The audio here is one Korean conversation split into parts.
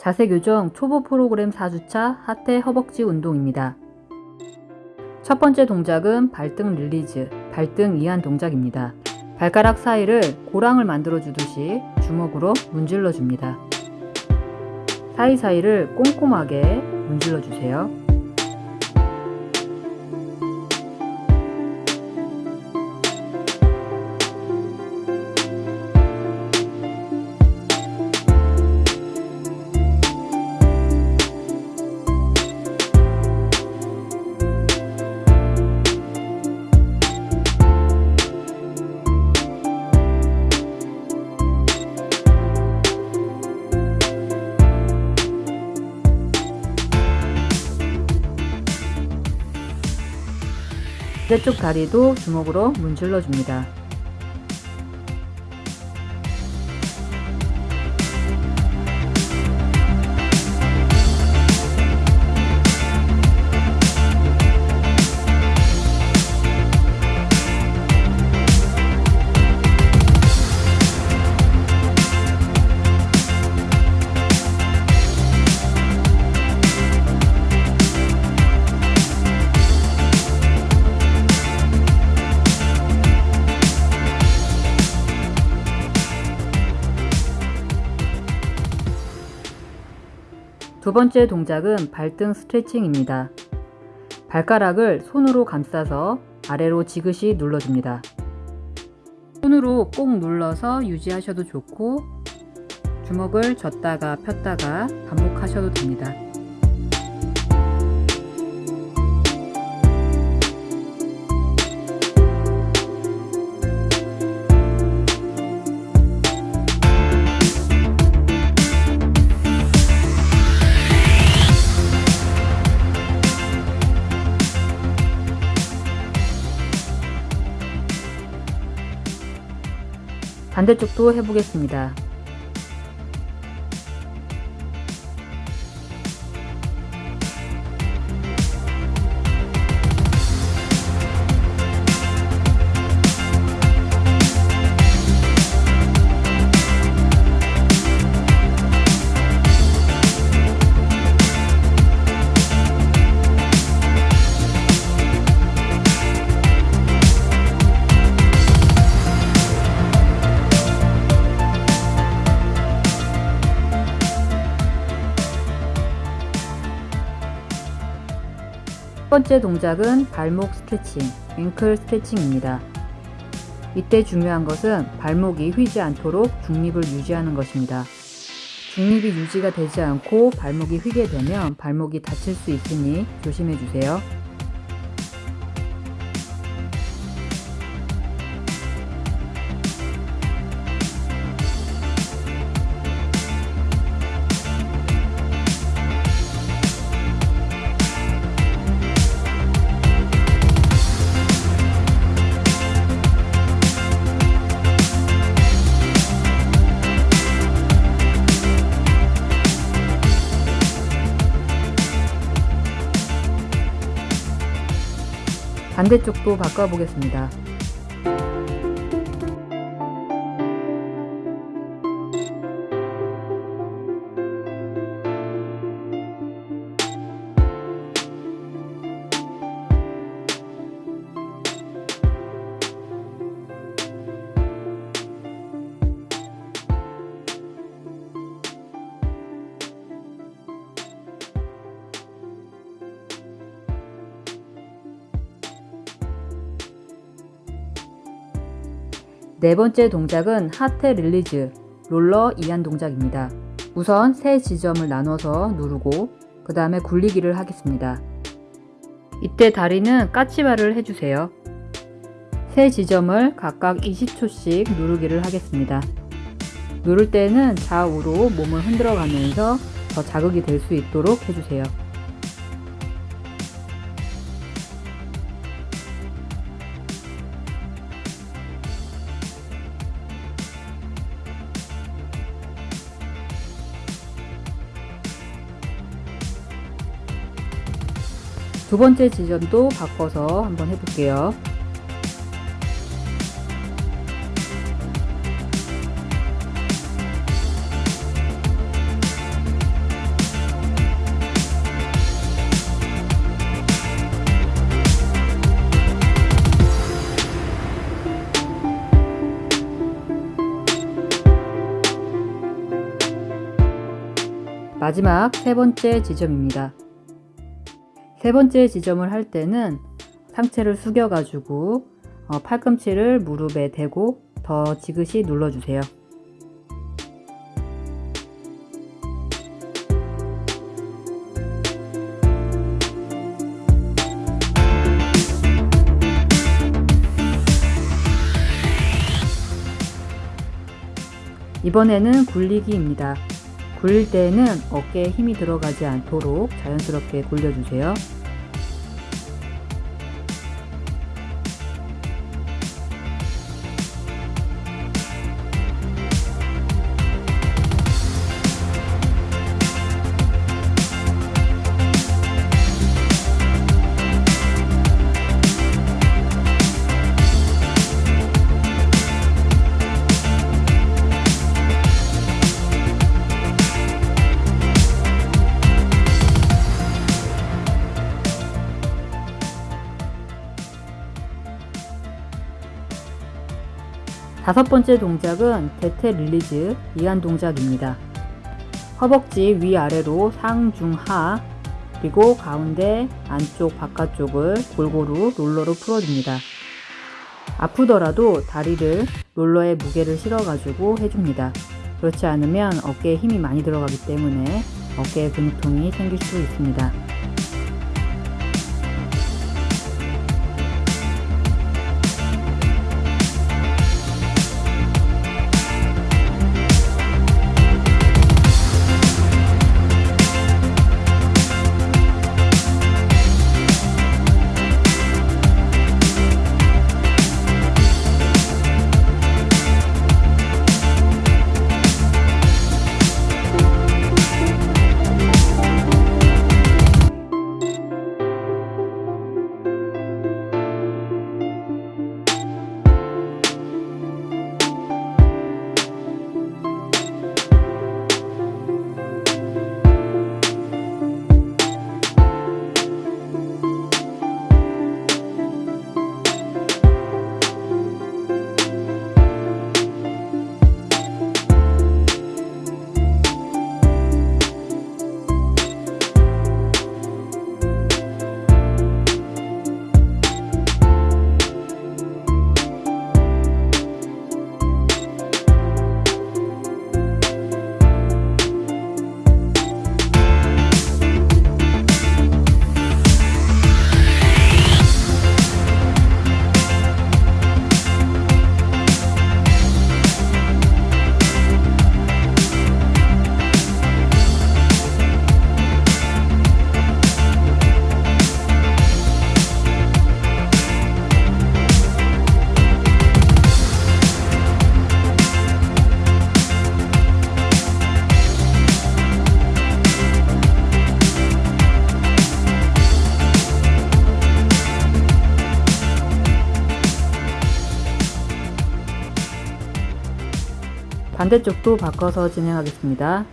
자세 교정 초보 프로그램 4주차 하퇴 허벅지 운동입니다. 첫 번째 동작은 발등 release, 발등 이완 동작입니다. 발가락 사이를 고랑을 만들어 주듯이 주먹으로 문질러 줍니다. 사이사이를 꼼꼼하게 문질러 주세요. 반대쪽 다리도 주먹으로 문질러 줍니다. 두 번째 동작은 발등 스트레칭입니다. 발가락을 손으로 감싸서 아래로 지그시 눌러줍니다. 손으로 꼭 눌러서 유지하셔도 좋고 주먹을 젓다가 폈다가 반복하셔도 됩니다. 반대쪽도 해보겠습니다. 첫 번째 동작은 발목 스트레칭, 앵클 스트레칭입니다. 이때 중요한 것은 발목이 휘지 않도록 중립을 유지하는 것입니다. 중립이 유지가 되지 않고 발목이 휘게 되면 발목이 다칠 수 있으니 조심해 주세요. 반대쪽도 바꿔보겠습니다. 네 번째 동작은 하퇴 release 롤러 이완 동작입니다. 우선 세 지점을 나눠서 누르고 그 다음에 굴리기를 하겠습니다. 이때 다리는 까치발을 해주세요. 세 지점을 각각 20초씩 누르기를 하겠습니다. 누를 때는 좌우로 몸을 흔들어 가면서 더 자극이 될 수 있도록 해주세요. 두 번째 지점도 바꿔서 한번 해볼게요. 마지막 세 번째 지점입니다. 세 번째 지점을 할 때는 상체를 숙여 가지고 어, 팔꿈치를 무릎에 대고 더 지그시 눌러주세요. 이번에는 굴리기입니다. 굴릴 때에는 어깨에 힘이 들어가지 않도록 자연스럽게 굴려주세요. 다섯 번째 동작은 대퇴 release 이완 동작입니다. 허벅지 위아래로 상중하 그리고 가운데 안쪽 바깥쪽을 골고루 롤러로 풀어줍니다. 아프더라도 다리를 롤러에 무게를 실어가지고 해줍니다. 그렇지 않으면 어깨에 힘이 많이 들어가기 때문에 어깨에 근육통이 생길 수 있습니다. 반대쪽도 바꿔서 진행하겠습니다.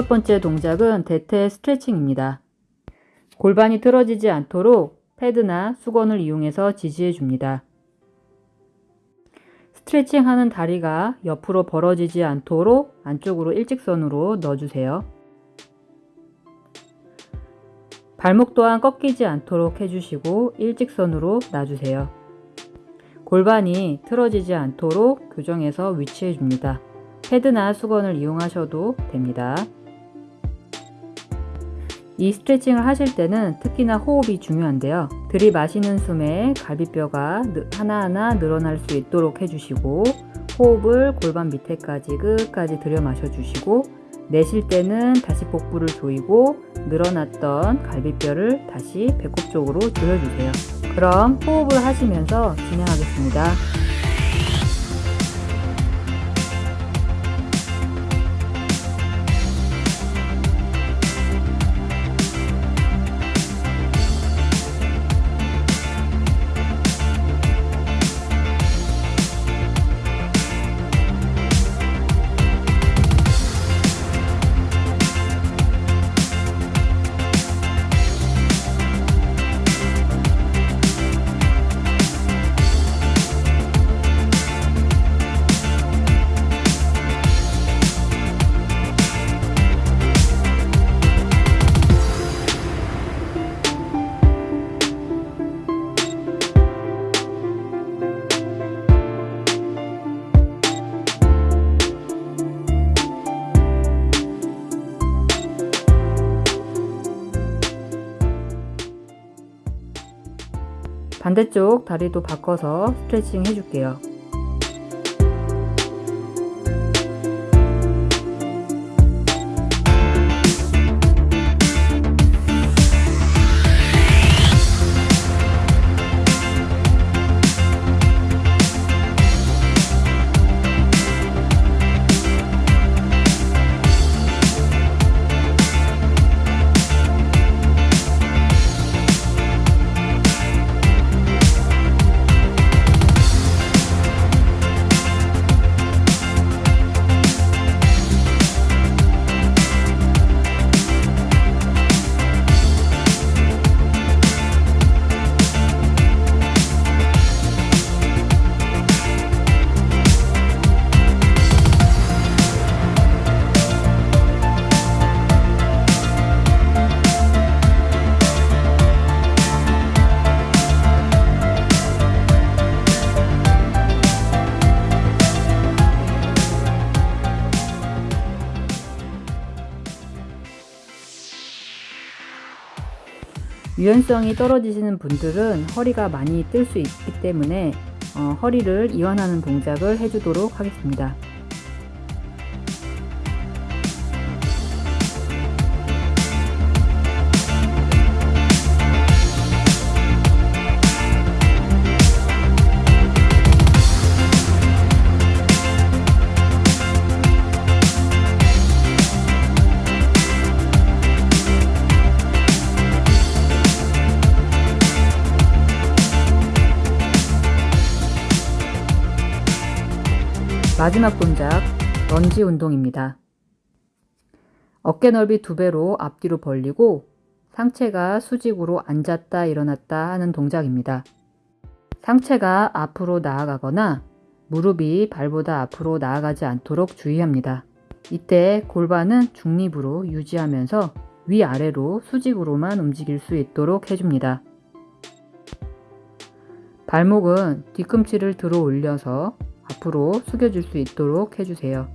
여섯 번째 동작은 대퇴 스트레칭입니다. 골반이 틀어지지 않도록 패드나 수건을 이용해서 지지해 줍니다. 스트레칭 하는 다리가 옆으로 벌어지지 않도록 안쪽으로 일직선으로 넣어주세요. 발목 또한 꺾이지 않도록 해주시고 일직선으로 놔주세요. 골반이 틀어지지 않도록 교정해서 위치해 줍니다. 패드나 수건을 이용하셔도 됩니다. 이 스트레칭을 하실 때는 특히나 호흡이 중요한데요. 들이마시는 숨에 갈비뼈가 하나하나 늘어날 수 있도록 해주시고 호흡을 골반 밑에까지 끝까지 들여 마셔 주시고 내쉴 때는 다시 복부를 조이고 늘어났던 갈비뼈를 다시 배꼽 쪽으로 조여주세요. 그럼 호흡을 하시면서 진행하겠습니다. 반대쪽 다리도 바꿔서 스트레칭 해줄게요. 유연성이 떨어지시는 분들은 허리가 많이 뜰 수 있기 때문에 어, 허리를 이완하는 동작을 해주도록 하겠습니다. 마지막 동작 런지 운동입니다. 어깨 넓이 두 배로 앞뒤로 벌리고 상체가 수직으로 앉았다 일어났다 하는 동작입니다. 상체가 앞으로 나아가거나 무릎이 발보다 앞으로 나아가지 않도록 주의합니다. 이때 골반은 중립으로 유지하면서 위아래로 수직으로만 움직일 수 있도록 해줍니다. 발목은 뒤꿈치를 들어 올려서 앞으로 숙여줄 수 있도록 해주세요.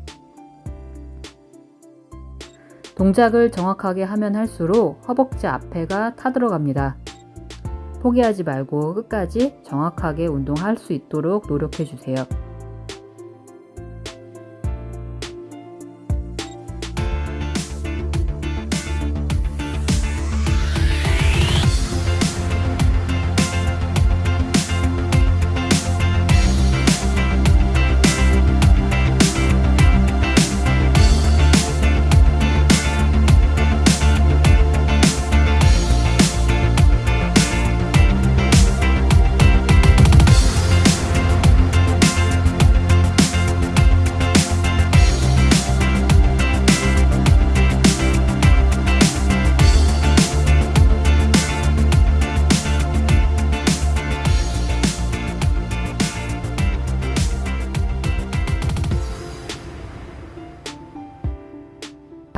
동작을 정확하게 하면 할수록 허벅지 앞에가 타들어갑니다. 포기하지 말고 끝까지 정확하게 운동할 수 있도록 노력해 주세요.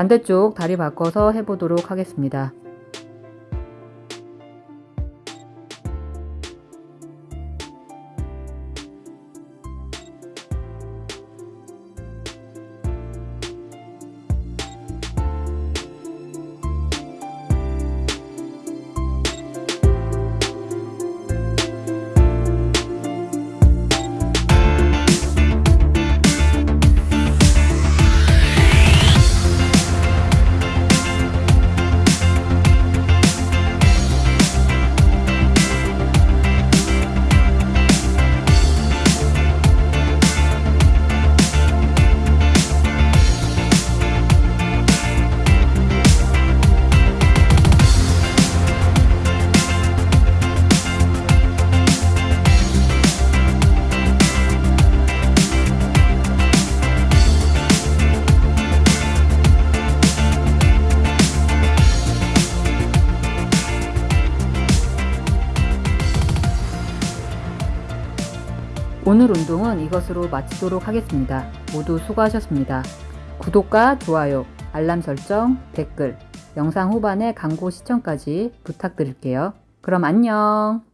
반대쪽 다리 바꿔서 해보도록 하겠습니다. 오늘 운동은 이것으로 마치도록 하겠습니다. 모두 수고하셨습니다. 구독과 좋아요, 알람 설정, 댓글, 영상 후반에 광고 시청까지 부탁드릴게요. 그럼 안녕!